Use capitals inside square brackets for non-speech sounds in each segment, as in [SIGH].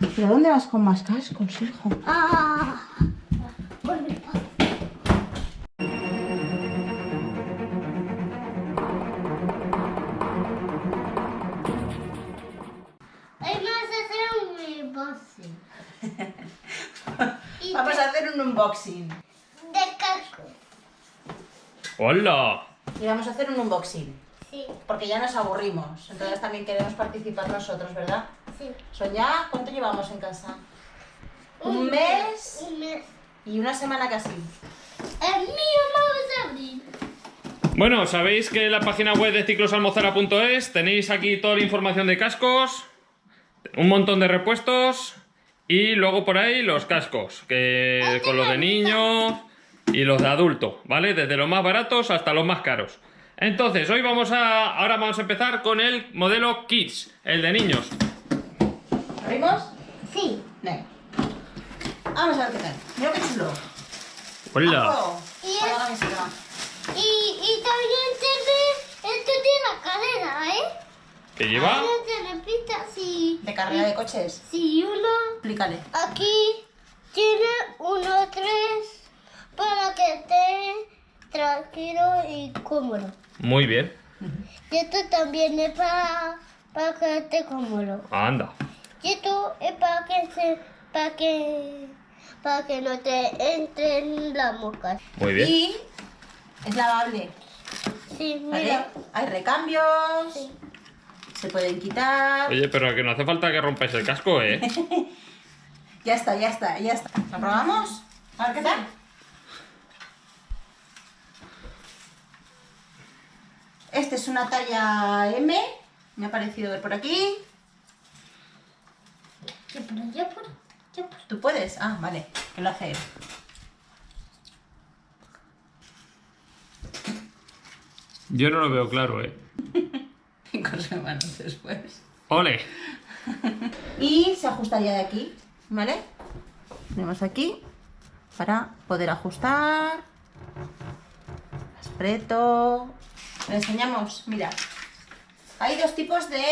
¿Pero dónde vas con más cascos, hijo? Ah. [LAUGHS] Vamos a hacer un unboxing. de casco. ¡Hola! Y vamos a hacer un unboxing. Sí, Porque ya nos aburrimos. Entonces también queremos participar nosotros, ¿verdad? Sí. Sonia, ¿cuánto llevamos en casa? Un mes Un mes. y una semana casi. El mío vamos a abrir. Bueno, sabéis que en la página web de ciclosalmozara.es tenéis aquí toda la información de cascos, un montón de repuestos y luego por ahí los cascos, que con los de niños y los de adulto, ¿vale? Desde los más baratos hasta los más caros. Entonces, hoy vamos a ahora vamos a empezar con el modelo Kids, el de niños. ¿Abrimos? Sí. Venga. Vamos a ver qué tal. Mira qué chulo. Hola. Y es-. Y, y también tiene, esto tiene la cadena, ¿eh? ¿Qué lleva? Si, De carrera de coches. si uno Explícale. aquí tiene uno tres para que esté tranquilo y cómodo. Muy bien. Y esto también es para, para que esté cómodo. Anda. Y esto es para que se, para que para que no te entren las moscas. Muy bien. Y es lavable. Sí, ¿Vale? mira. Hay recambios. Sí. Se pueden quitar. Oye, pero que no hace falta que rompáis el casco, ¿eh? [LAUGHS] Ya está, ya está, ya está. ¿Lo probamos? A ver qué tal. Este es una talla M. Me ha parecido ver por aquí. ¿Tú puedes? Ah, vale. Que lo hace él. Yo no lo veo claro, ¿eh? [LAUGHS] Cinco semanas después. ¡Ole! [LAUGHS] Y se ajustaría de aquí, ¿vale? Tenemos aquí para poder ajustar. Apreto. Le enseñamos, mira. Hay dos tipos de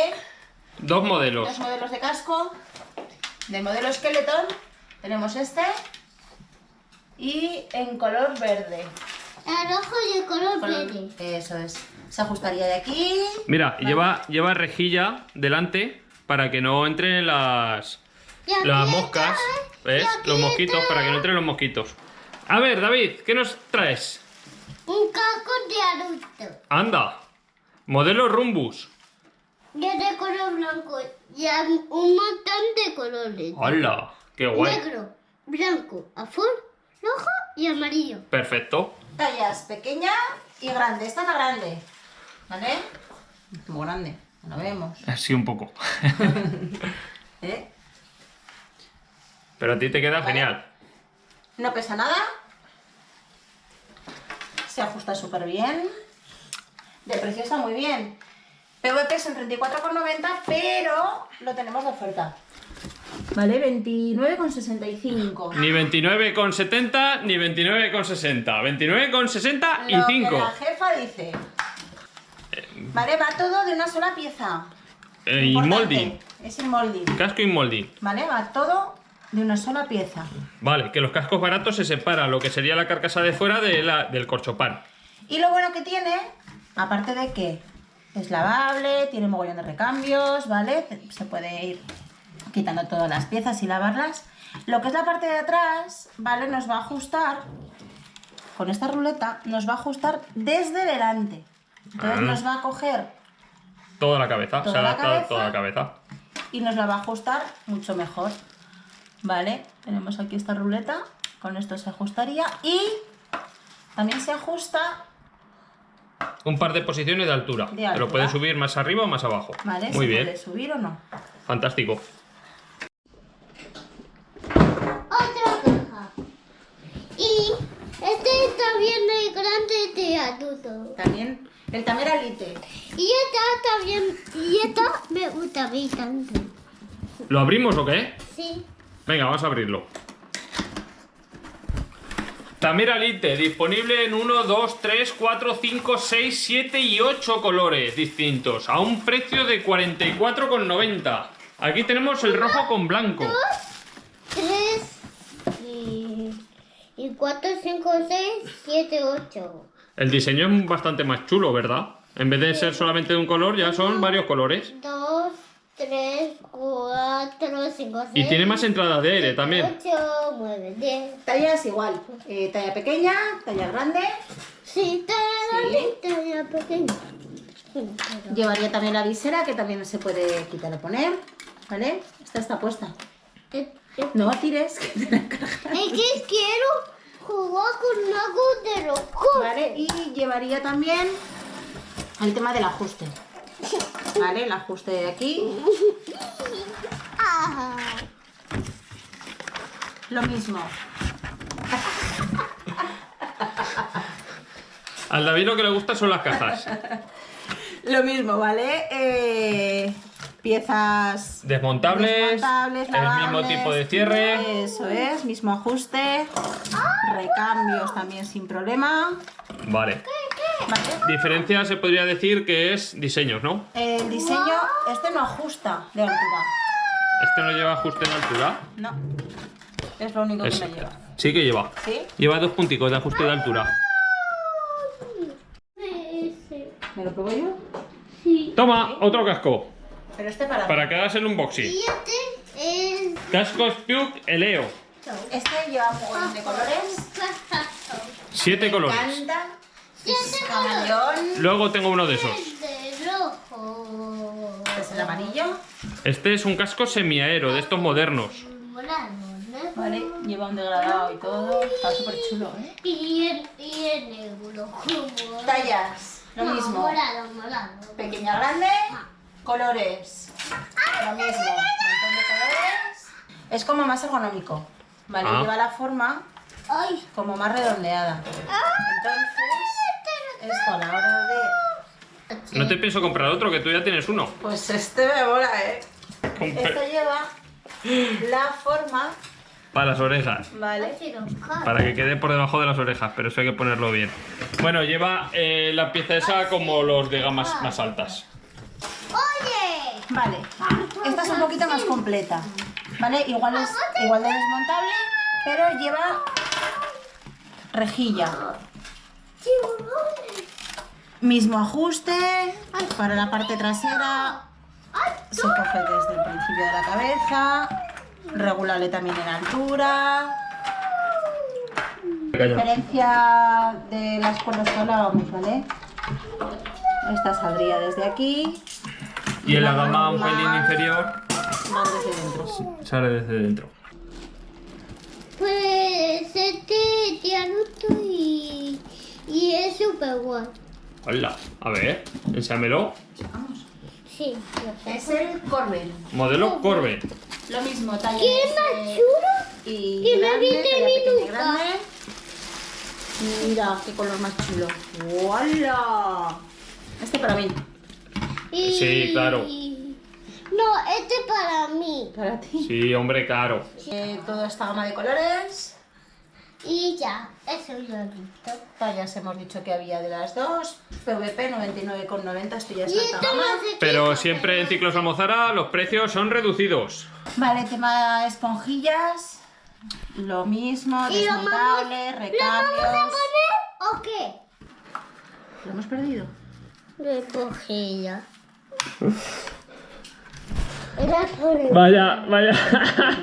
Dos modelos. dos modelos de casco. Del modelo Skeleton tenemos este y en color verde. El rojo y el color Color- verde. Eso es. Se ajustaría de aquí. Mira, lleva, lleva rejilla delante para que no entren las, las moscas. ¿Ves? Los mosquitos, está para que no entren los mosquitos. A ver, David, ¿qué nos traes? Un casco de adulto. Anda. Modelo Rumbus. Y es de color blanco. Y hay un montón ¡Hala! ¡Qué guay! Negro, blanco, azul, rojo y amarillo. Perfecto. Tallas pequeña y grande. Esta es la grande. ¿Vale? Muy grande. Lo vemos. Así un poco. [LAUGHS] ¿Eh? Pero a ti te queda genial. No pesa nada. Se ajusta súper bien. De precio está muy bien. PVP es en 34,90, pero lo tenemos de oferta. Vale, 29,65. Ni 29,70 ni 29,60. 29,60 y Lo que 5. la jefa dice. Vale, va todo de una sola pieza. Eh, Importante, Inmolding. Es inmolding. Casco inmolding. Vale, va todo de una sola pieza. Vale, que los cascos baratos se separan lo que sería la carcasa de fuera de la, del corchopán. Y lo bueno que tiene, aparte de que es lavable, tiene mogollón de recambios, ¿vale? Se puede ir quitando todas las piezas y lavarlas. Lo que es la parte de atrás, ¿vale? Nos va a ajustar, con esta ruleta, nos va a ajustar desde delante. Entonces Ah. nos va a coger Toda la cabeza. Toda se la cabeza. toda la cabeza. y nos la va a ajustar mucho mejor. ¿Vale? Tenemos aquí esta ruleta, con esto se ajustaría y también se ajusta Un par de posiciones de altura. De Pero puedes subir más arriba o más abajo. ¿Vale? Muy ¿Se bien. puede subir o no? Fantástico. Adulto. También el Tameralite. Y esta también, y esta me gusta a mí tanto. ¿Lo abrimos o qué? Sí. Venga, vamos a abrirlo. Tamera Lite, disponible en 1, 2, 3, 4, 5, 6, 7 y 8 colores distintos, a un precio de 44,90. Aquí tenemos el rojo con blanco. Tres y, y cuatro, cinco, seis, siete, ocho. El diseño es bastante más chulo, ¿verdad? En vez de ser solamente de un color, ya son varios colores. Dos, tres, cuatro, cinco, seis. Y tiene más entradas de aire también. Ocho, nueve, diez. Tallas igual. eh, talla pequeña, talla grande. Sí, talla talla pequeña. Pero- Llevaría también la visera, que también se puede quitar y poner. ¿Vale? Esta está puesta. Eh, eh, No tires, [LAUGHS] que te la cargas. Es que quiero jugar Y llevaría también el tema del ajuste. ¿Vale? El ajuste de aquí. Lo mismo. Al David lo que le gusta son las cajas. Lo mismo, ¿vale? Eh, piezas Desmontables, desmontables, el mismo tipo de cierre. Eso es, mismo ajuste. Recambios también sin problema. Vale. ¿Vale? Diferencia se podría decir que es diseños, ¿no? El diseño, este no ajusta de altura. Este no lleva ajuste de altura. No. Es lo único Es- que no lleva. Sí que lleva. ¿Sí? Lleva dos punticos de ajuste de altura. ¿Me lo pruebo yo? Sí. Toma, otro casco. Pero este para. Para que hagas el unboxing. Y este es. Casco Spuk Eleo. Este lleva un montón de colores. Siete Me colores. encanta. Siete Camaleón. Luego tengo uno de esos. de rojo. Este es el amarillo. Este es un casco semiaero, de estos modernos. Vale, lleva un degradado y todo. Está súper chulo, ¿eh? Y el, y el negro. Tallas, lo mismo. Pequeña, grande. Colores. Lo mismo. Montón de colores. Es como más ergonómico. Vale, Ah. lleva la forma como más redondeada. Entonces, esto a la hora de. No te pienso comprar otro, que tú ya tienes uno. Pues este me mola, ¿eh? Con pe- Esto lleva la forma, Para las orejas. ¿vale? Para que quede por debajo de las orejas, pero eso hay que ponerlo bien. Bueno, lleva eh, la pieza esa como los de gamas más altas. Vale. Esta es un poquito más completa. ¿Vale? Igual es igual de desmontable, pero lleva rejilla. Mismo ajuste para la parte trasera. Se coge desde el principio de la cabeza. Regulable también en altura. Diferencia de las cuerdas que hablábamos, ¿vale? Esta saldría desde aquí. Y en la gama un pelín inferior desde dentro. sale desde dentro. Pues este Naruto y, y es super guay. Hola, a ver, enséamelo. Vamos. Sí. Es el Corbel. Modelo Corvette. Lo mismo, talla ¿Qué S más chulo? y Tiene grande, pequeña y minuta. grande. Mira, qué color más chulo. ¡Hola! Este para mí. Y... Sí, claro. No, este para mí. Para ti. Sí, hombre, caro. Eh, toda esta gama de colores. Y ya, eso ya listo. Tallas hemos dicho que había de las dos. PVP 99,90, esto ya es Y alta esto gama. no sé Pero siempre en Ciclos Almozara los precios son reducidos. Vale, tema esponjillas. Lo mismo, ¿Y lo vamos, desmontable, ¿lo vamos a recambios. poner o qué? ¿Lo hemos perdido? Recogida. Era por el... Vaya, vaya,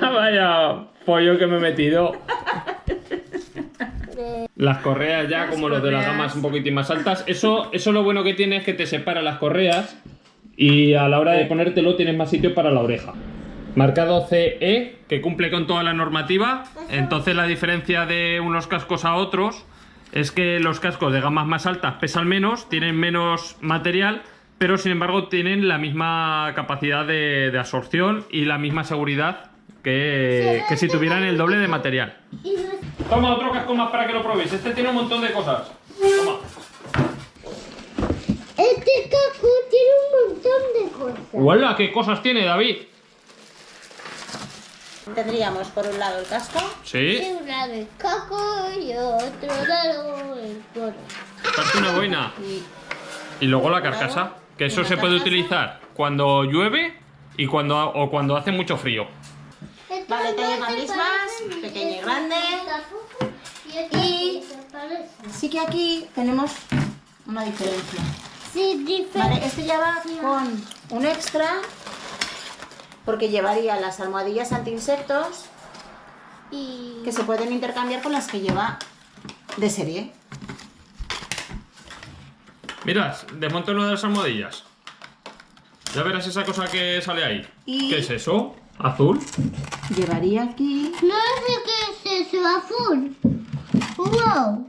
[LAUGHS] vaya pollo que me he metido. Las correas ya, Las como los de las gamas un poquitín más altas. Eso, eso lo bueno que tiene es que te separa las correas y a la hora de ponértelo tienes más sitio para la oreja. Marcado CE, que cumple con toda la normativa. Entonces la diferencia de unos cascos a otros es que los cascos de gamas más altas pesan menos, tienen menos material, pero sin embargo tienen la misma capacidad de, de absorción y la misma seguridad que, que si tuvieran el doble de material. Toma otro casco más para que lo probéis. Este tiene un montón de cosas. Toma. Este casco tiene un montón de cosas. ¡Hola! ¿Qué cosas tiene, David? Tendríamos por un lado el casco. Sí. De un lado el casco y otro lado el coro. Parte una boina. Y Y luego la carcasa. Que eso se puede utilizar cuando llueve Y cuando, o cuando hace mucho frío. Vale, las mismas, pequeña y grande. Y- Sí que aquí tenemos una diferencia. Sí, diferente. Vale, este ya va con un extra porque llevaría las almohadillas anti-insectos Y... que se pueden intercambiar con las que lleva de serie. Mirad, desmonto una de las almohadillas. Ya verás esa cosa que sale ahí. Y- ¿Qué es eso? ¿Azul? Llevaría aquí No sé qué es eso azul. Wow.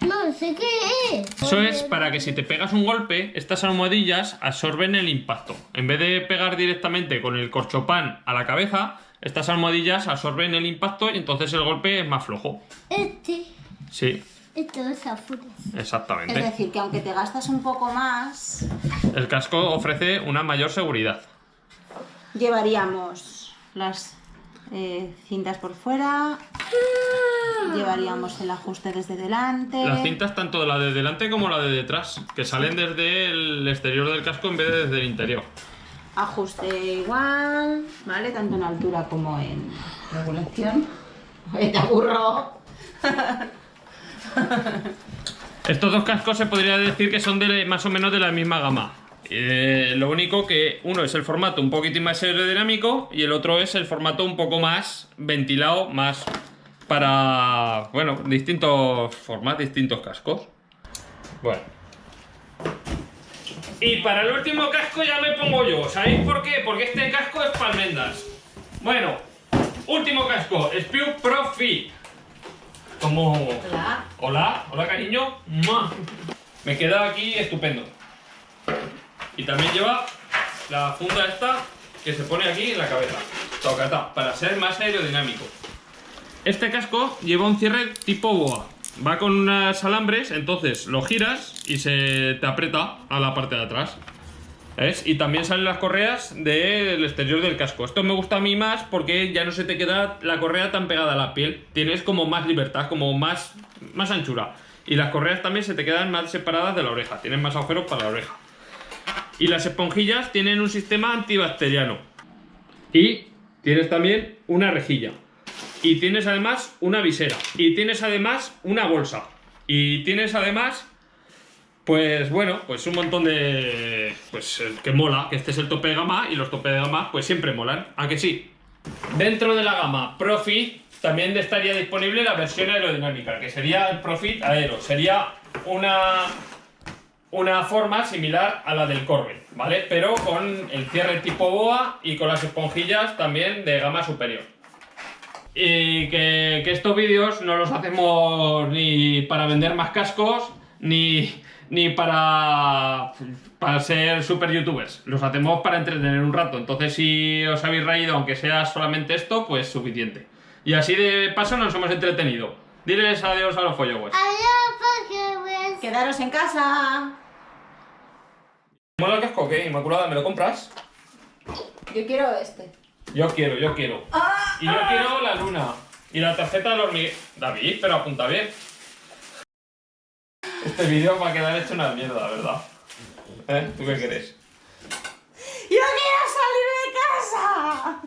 No sé qué es. Eso es para que si te pegas un golpe, estas almohadillas absorben el impacto. En vez de pegar directamente con el corchopán a la cabeza, estas almohadillas absorben el impacto y entonces el golpe es más flojo. Este. Sí, Esto es azul. Es exactamente. decir, que aunque te gastas un poco más, El casco ofrece una mayor seguridad. llevaríamos las eh, cintas por fuera, llevaríamos el ajuste desde delante. Las cintas tanto la de delante como la de detrás, que salen desde el exterior del casco en vez de desde el interior. Ajuste igual, ¿vale? Tanto en altura como en regulación. [LAUGHS] Te aburro. [LAUGHS] [LAUGHS] Estos dos cascos se podría decir que son de más o menos de la misma gama. Eh, lo único que uno es el formato un poquitín más aerodinámico y el otro es el formato un poco más ventilado, más para, bueno, distintos formas, distintos cascos. Bueno. Y para el último casco ya me pongo yo. ¿Sabéis por qué? Porque este casco es palmendas. Bueno, último casco, Spew Pro Fit. Hola. Hola, hola cariño. ¡Mua! Me queda aquí estupendo. Y también lleva la funda esta que se pone aquí en la cabeza. Tocata, para ser más aerodinámico. Este casco lleva un cierre tipo boa. Va con unos alambres, entonces lo giras y se te aprieta a la parte de atrás. ¿Ves? Y también salen las correas del exterior del casco. Esto me gusta a mí más porque ya no se te queda la correa tan pegada a la piel. Tienes como más libertad, como más, más anchura. Y las correas también se te quedan más separadas de la oreja. Tienen más agujeros para la oreja. Y las esponjillas tienen un sistema antibacteriano. Y tienes también una rejilla. Y tienes además una visera. Y tienes además una bolsa. Y tienes además pues bueno, pues un montón de... Pues eh, que mola, que este es el tope de gama y los tope de gama pues siempre molan, ¿a que sí? Dentro de la gama Profit también estaría disponible la versión aerodinámica, que sería el Profit Aero. Sería una, una forma similar a la del Corvette, ¿vale? Pero con el cierre tipo boa y con las esponjillas también de gama superior. Y que, que estos vídeos no los hacemos ni para vender más cascos, ni, ni para, para ser super youtubers. Los hacemos para entretener un rato. Entonces, si os habéis reído, aunque sea solamente esto, pues suficiente. Y así de paso nos hemos entretenido. Diles adiós a los followers. Adiós, porque Quedaros en casa. ¿Mola el casco qué? Inmaculada, ¿me lo compras? Yo quiero este. Yo quiero, yo quiero. Y yo quiero la luna. Y la tarjeta del hormiguero. David, pero apunta bien. Este vídeo va a quedar hecho una mierda, ¿verdad? ¿Eh? ¿Tú qué crees? ¡Yo quiero salir de casa!